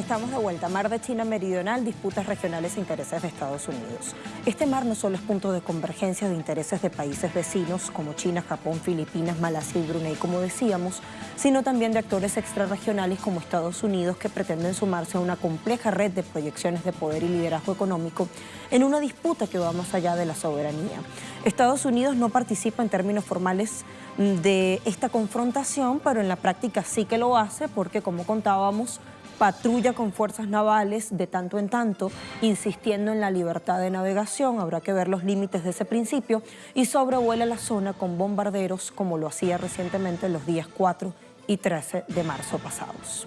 Estamos de vuelta. Mar de China Meridional, disputas regionales e intereses de Estados Unidos. Este mar no solo es punto de convergencia de intereses de países vecinos como China, Japón, Filipinas, Malasia y Brunei, como decíamos, sino también de actores extrarregionales como Estados Unidos que pretenden sumarse a una compleja red de proyecciones de poder y liderazgo económico en una disputa que va más allá de la soberanía. Estados Unidos no participa en términos formales de esta confrontación, pero en la práctica sí que lo hace porque, como contábamos, patrulla con fuerzas navales de tanto en tanto, insistiendo en la libertad de navegación, habrá que ver los límites de ese principio, y sobrevuela la zona con bombarderos como lo hacía recientemente los días 4 y 13 de marzo pasados.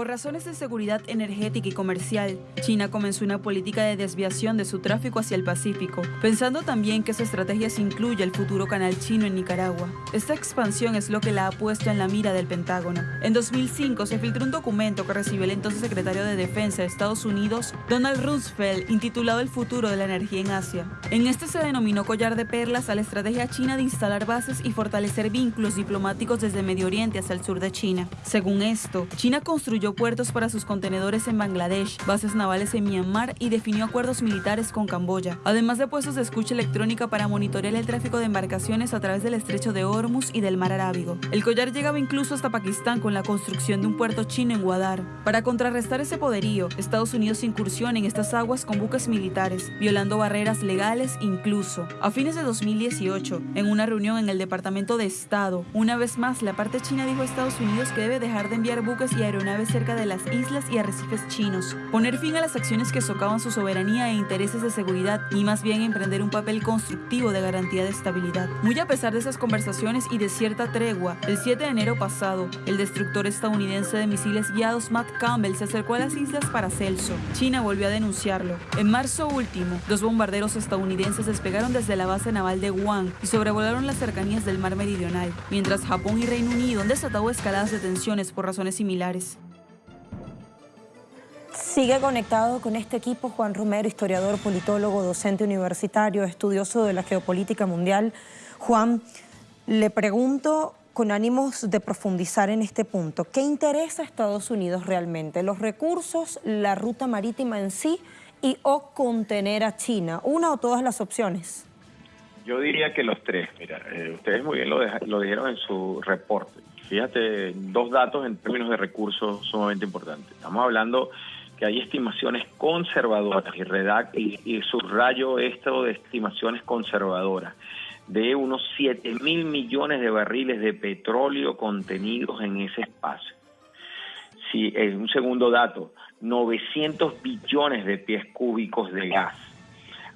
Por razones de seguridad energética y comercial, China comenzó una política de desviación de su tráfico hacia el Pacífico, pensando también que su estrategia se incluye el futuro canal chino en Nicaragua. Esta expansión es lo que la ha puesto en la mira del Pentágono. En 2005 se filtró un documento que recibió el entonces secretario de Defensa de Estados Unidos, Donald Rumsfeld, intitulado El futuro de la energía en Asia. En este se denominó collar de perlas a la estrategia china de instalar bases y fortalecer vínculos diplomáticos desde Medio Oriente hasta el sur de China. Según esto, China construyó puertos para sus contenedores en Bangladesh, bases navales en Myanmar y definió acuerdos militares con Camboya, además de puestos de escucha electrónica para monitorear el tráfico de embarcaciones a través del estrecho de Hormuz y del mar Arábigo. El collar llegaba incluso hasta Pakistán con la construcción de un puerto chino en Guadar. Para contrarrestar ese poderío, Estados Unidos incursiona en estas aguas con buques militares, violando barreras legales incluso. A fines de 2018, en una reunión en el Departamento de Estado, una vez más la parte china dijo a Estados Unidos que debe dejar de enviar buques y aeronaves cerca de las islas y arrecifes chinos, poner fin a las acciones que socavan su soberanía e intereses de seguridad y más bien emprender un papel constructivo de garantía de estabilidad. Muy a pesar de esas conversaciones y de cierta tregua, el 7 de enero pasado, el destructor estadounidense de misiles guiados Matt Campbell se acercó a las islas Paracelso. China volvió a denunciarlo. En marzo último, dos bombarderos estadounidenses despegaron desde la base naval de Guam y sobrevolaron las cercanías del mar meridional, mientras Japón y Reino Unido han escaladas de tensiones por razones similares. Sigue conectado con este equipo Juan Romero, historiador, politólogo, docente universitario, estudioso de la geopolítica mundial. Juan, le pregunto con ánimos de profundizar en este punto, ¿qué interesa a Estados Unidos realmente? ¿Los recursos, la ruta marítima en sí y o contener a China? ¿Una o todas las opciones? Yo diría que los tres. Mira, eh, ustedes muy bien lo, lo dijeron en su reporte. Fíjate, dos datos en términos de recursos sumamente importantes. Estamos hablando que hay estimaciones conservadoras y, redact, y, subrayo esto de estimaciones conservadoras de unos 7 mil millones de barriles de petróleo contenidos en ese espacio. Si, en un segundo dato, 900 billones de pies cúbicos de gas.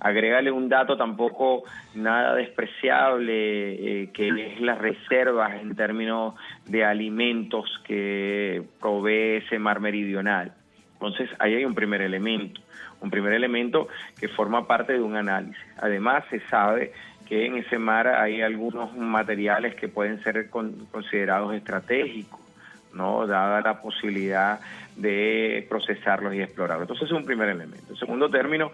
Agrégale un dato tampoco nada despreciable, eh, que es las reservas en términos de alimentos que provee ese mar meridional. Entonces, ahí hay un primer elemento, un primer elemento que forma parte de un análisis. Además, se sabe que en ese mar hay algunos materiales que pueden ser considerados estratégicos, ¿no? Dada la posibilidad de procesarlos y explorarlos. Entonces, es un primer elemento. El segundo término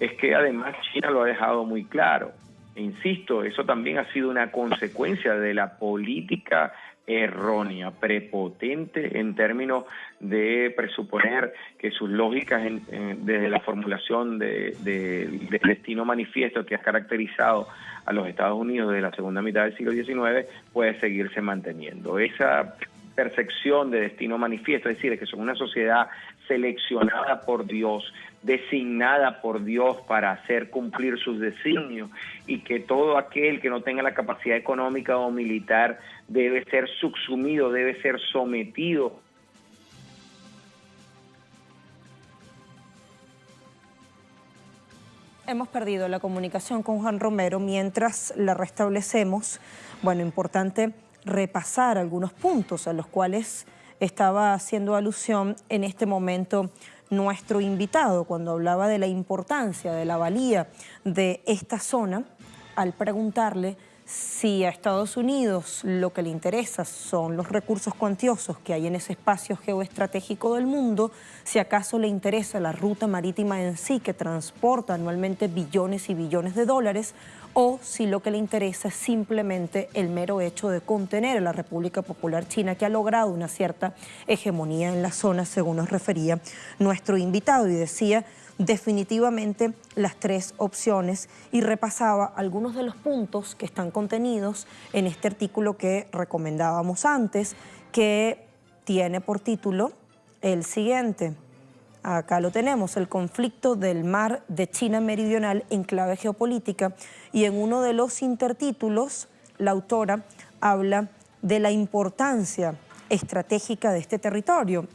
es que además China lo ha dejado muy claro. E insisto, eso también ha sido una consecuencia de la política errónea, prepotente en términos de presuponer que sus lógicas desde la formulación del destino manifiesto que ha caracterizado a los Estados Unidos desde la segunda mitad del siglo XIX puede seguirse manteniendo. Esa percepción de destino manifiesto, es decir, que son una sociedad seleccionada por Dios, designada por Dios para hacer cumplir sus designios y que todo aquel que no tenga la capacidad económica o militar debe ser subsumido, debe ser sometido. Hemos perdido la comunicación con Juan Romero mientras la restablecemos. Bueno, importante repasar algunos puntos a los cuales estaba haciendo alusión en este momento nuestro invitado cuando hablaba de la importancia, de la valía de esta zona, al preguntarle si a Estados Unidos lo que le interesa son los recursos cuantiosos que hay en ese espacio geoestratégico del mundo, si acaso le interesa la ruta marítima en sí que transporta anualmente billones y billones de dólares, o si lo que le interesa es simplemente el mero hecho de contener a la República Popular China, que ha logrado una cierta hegemonía en la zona, según nos refería nuestro invitado, y decía definitivamente las tres opciones y repasaba algunos de los puntos que están contenidos en este artículo que recomendábamos antes, que tiene por título el siguiente. Acá lo tenemos, el conflicto del mar de China Meridional en clave geopolítica y en uno de los intertítulos la autora habla de la importancia estratégica de este territorio.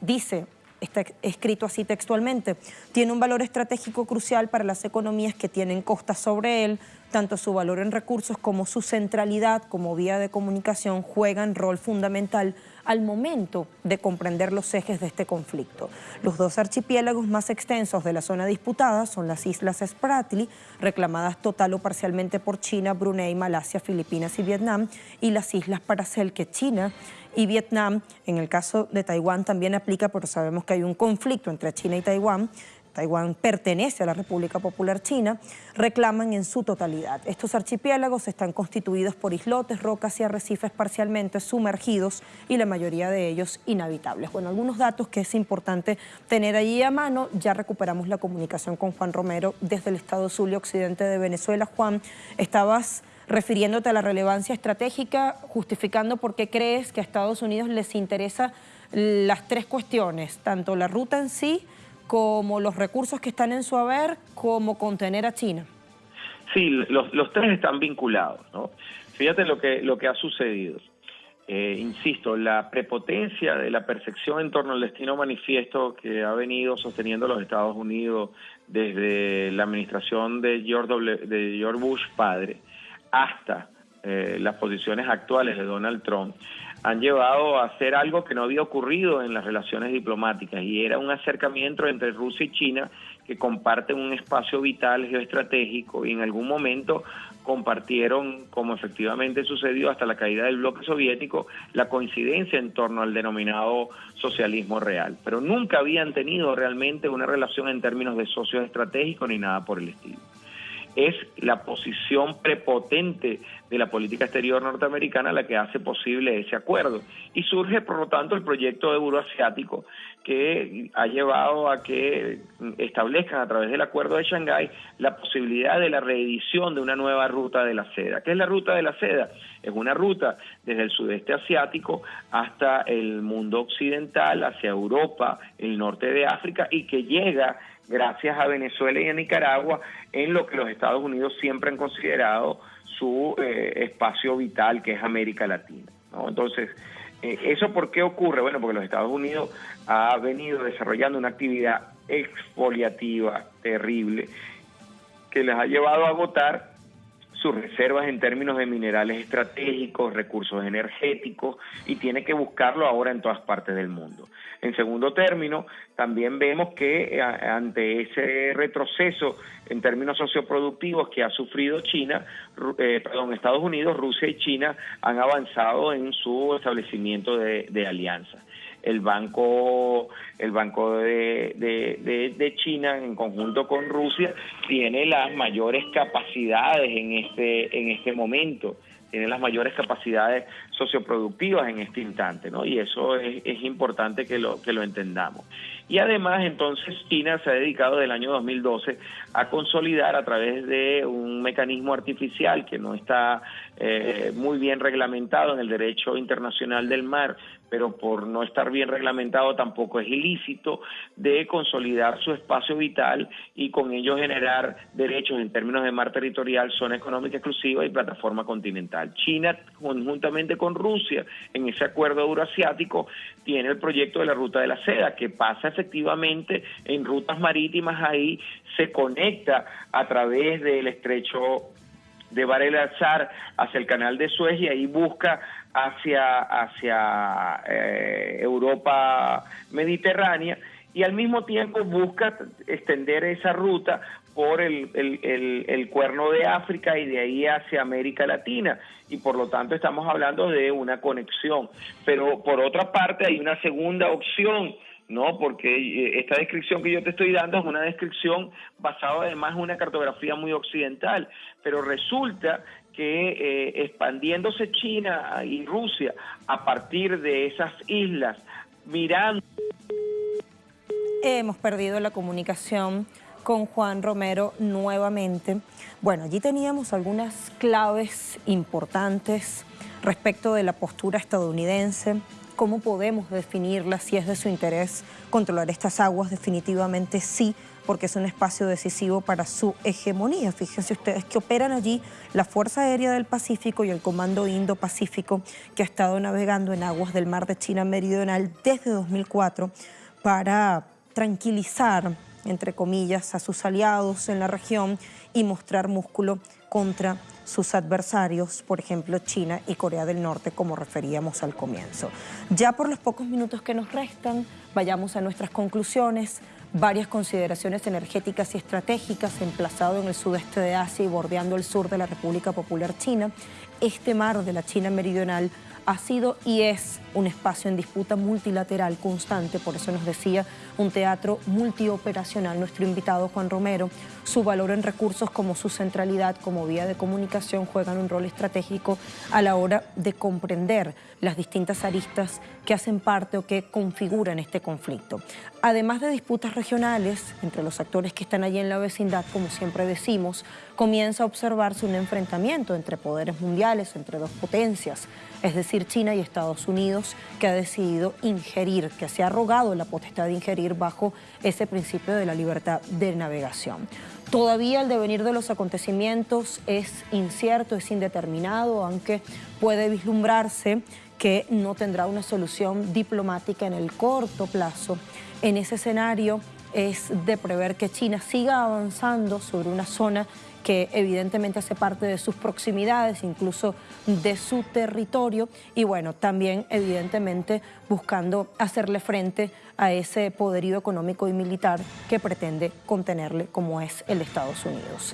dice, está escrito así textualmente, tiene un valor estratégico crucial para las economías que tienen costas sobre él, tanto su valor en recursos como su centralidad como vía de comunicación juegan rol fundamental al momento de comprender los ejes de este conflicto. Los dos archipiélagos más extensos de la zona disputada son las islas Spratly, reclamadas total o parcialmente por China, Brunei, Malasia, Filipinas y Vietnam, y las islas Paracel que China y Vietnam. En el caso de Taiwán también aplica, pero sabemos que hay un conflicto entre China y Taiwán. Taiwán pertenece a la República Popular China, reclaman en su totalidad. Estos archipiélagos están constituidos por islotes, rocas y arrecifes parcialmente sumergidos y la mayoría de ellos inhabitables. Bueno, algunos datos que es importante tener allí a mano. Ya recuperamos la comunicación con Juan Romero desde el estado Zulia Occidente de Venezuela. Juan, estabas refiriéndote a la relevancia estratégica, justificando por qué crees que a Estados Unidos les interesa las tres cuestiones, tanto la ruta en sí como los recursos que están en su haber, como contener a China. Sí, los, tres están vinculados, ¿no? Fíjate lo que, lo que ha sucedido. Eh, insisto, la prepotencia de la percepción en torno al destino manifiesto que ha venido sosteniendo los Estados Unidos desde la administración de George, de George Bush padre, hasta eh, las posiciones actuales de Donald Trump han llevado a hacer algo que no había ocurrido en las relaciones diplomáticas y era un acercamiento entre Rusia y China que comparten un espacio vital geoestratégico y en algún momento compartieron, como efectivamente sucedió hasta la caída del bloque soviético, la coincidencia en torno al denominado socialismo real. Pero nunca habían tenido realmente una relación en términos de socios estratégicos ni nada por el estilo es la posición prepotente de la política exterior norteamericana la que hace posible ese acuerdo. Y surge, por lo tanto, el proyecto euroasiático que ha llevado a que establezcan a través del acuerdo de Shanghái la posibilidad de la reedición de una nueva ruta de la seda. ¿Qué es la ruta de la seda? Es una ruta desde el sudeste asiático hasta el mundo occidental, hacia Europa, el norte de África y que llega gracias a Venezuela y a Nicaragua en lo que los Estados Unidos siempre han considerado su eh, espacio vital, que es América Latina. Entonces, eh, ¿eso por qué ocurre? Bueno, porque los Estados Unidos ha venido desarrollando una actividad exfoliativa terrible que les ha llevado a agotar sus reservas en términos de minerales estratégicos, recursos energéticos, y tiene que buscarlo ahora en todas partes del mundo. En segundo término, también vemos que eh, ante ese retroceso en términos socioproductivos que ha sufrido China, eh, perdón, Estados Unidos, Rusia y China han avanzado en su establecimiento de, de alianzas el banco el banco de, de, China en conjunto con Rusia tiene las mayores capacidades en este en este momento tiene las mayores capacidades socioproductivas en este instante, ¿no? Y eso es, es importante que lo, que lo entendamos. Y además, entonces, China se ha dedicado del año 2012 a consolidar a través de un mecanismo artificial que no está eh, muy bien reglamentado en el derecho internacional del mar, pero por no estar bien reglamentado tampoco es ilícito, de consolidar su espacio vital y con ello generar derechos en términos de mar territorial, zona económica exclusiva y plataforma continental. China, conjuntamente con Rusia, en ese acuerdo euroasiático, tiene el proyecto de la ruta de la seda, que pasa efectivamente en rutas marítimas ahí, se conecta a través del estrecho de Bar el hacia el canal de Suez y ahí busca hacia, hacia eh, Europa mediterránea y al mismo tiempo busca extender esa ruta por el, el, cuerno de África y de ahí hacia América Latina. Y por lo tanto estamos hablando de una conexión. Pero por otra parte hay una segunda opción ¿no? Porque eh, esta descripción que yo te estoy dando es una descripción basada además en una cartografía muy occidental, pero resulta que eh, expandiéndose China y Rusia a partir de esas islas, mirando... Hemos perdido la comunicación con Juan Romero nuevamente. Bueno, allí teníamos algunas claves importantes respecto de la postura estadounidense, ¿Cómo podemos definirla? Si es de su interés controlar estas aguas, definitivamente sí, porque es un espacio decisivo para su hegemonía. Fíjense ustedes que operan allí la Fuerza Aérea del Pacífico y el Comando Indo-Pacífico, que ha estado navegando en aguas del mar de China Meridional desde 2004 para tranquilizar, entre comillas, a sus aliados en la región y mostrar músculo contra sus adversarios, por ejemplo China y Corea del Norte, como referíamos al comienzo. Ya por los pocos minutos que nos restan, vayamos a nuestras conclusiones, varias consideraciones energéticas y estratégicas emplazado en el sudeste de Asia y bordeando el sur de la República Popular China. Este mar de la China meridional ha sido y es un espacio en disputa multilateral constante, por eso nos decía un teatro multioperacional nuestro invitado Juan Romero. Su valor en recursos como su centralidad como vía de comunicación juegan un rol estratégico a la hora de comprender las distintas aristas que hacen parte o que configuran este conflicto. Además de disputas regionales entre los actores que están allí en la vecindad, como siempre decimos, comienza a observarse un enfrentamiento entre poderes mundiales, entre dos potencias, es decir, China y Estados Unidos, que ha decidido ingerir, que se ha rogado la potestad de ingerir bajo ese principio de la libertad de navegación. Todavía el devenir de los acontecimientos es incierto, es indeterminado, aunque puede vislumbrarse que no tendrá una solución diplomática en el corto plazo. En ese escenario es de prever que China siga avanzando sobre una zona que evidentemente hace parte de sus proximidades, incluso de su territorio, y bueno, también evidentemente buscando hacerle frente a ese poderío económico y militar que pretende contenerle como es el Estados Unidos.